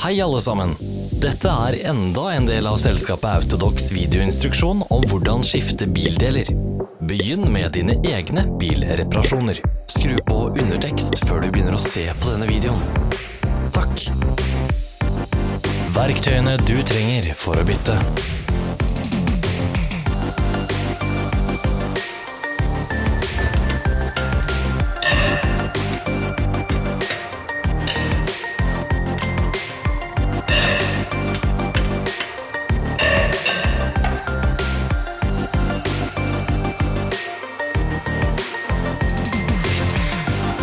Hei alle sammen! Dette er enda en del av selskapet Autodox videoinstruksjon om hvordan skifte bildeler. Begynn med dine egne bilreparasjoner. Skru på undertekst før du begynner å se på denne videoen. Takk! Verktøyene du trenger for å bytte.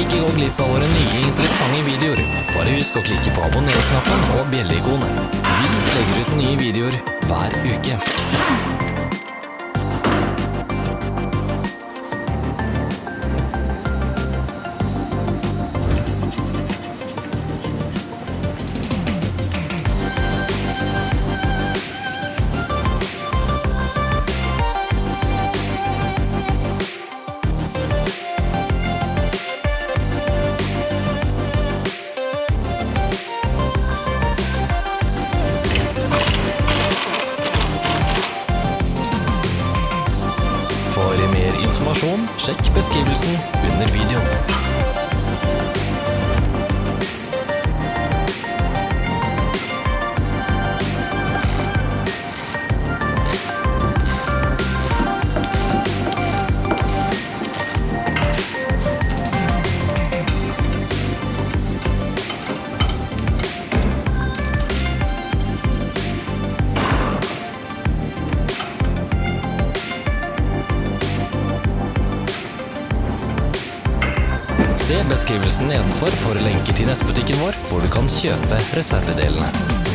Ikke gå glipp av våre nye interessante videoer. Bare husk å klikke på abonner-knappen og bjelleikonet. Vi legger ut nye videoer hver uke. Informasjon, sjekk beskrivelsen under videoen. Beskrivelsen nedenfor for lenker til nettbutikken vår, hvor du kan kjøpe reservedelene.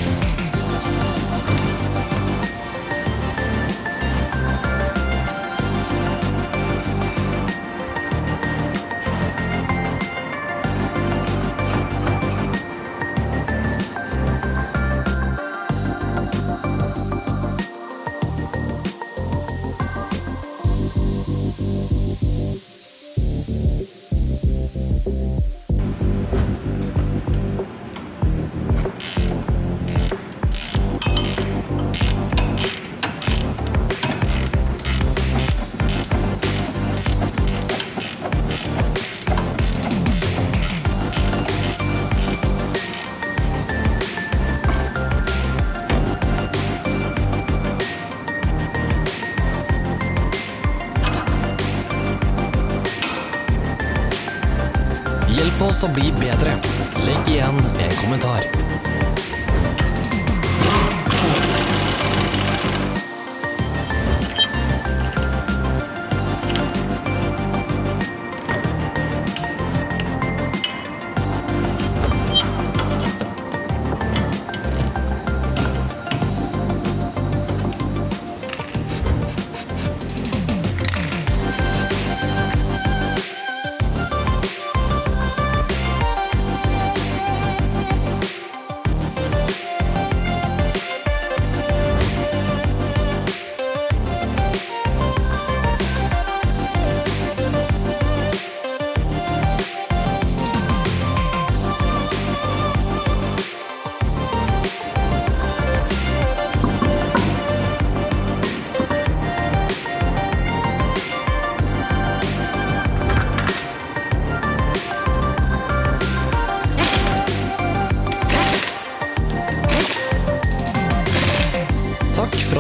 Hjelp oss å bli bedre. Legg igjen en kommentar.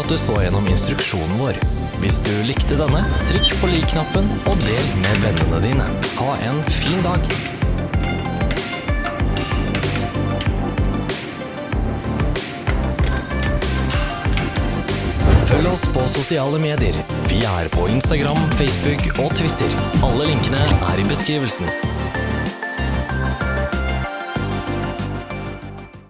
For at du så gjennom instruksjonen vår. Hvis du likte denne, trykk på lik-knappen og del med vennene dine. Ha en fin dag! Følg oss på sosiale medier. Vi er på Instagram, Facebook og Twitter. Alle linkene er i beskrivelsen.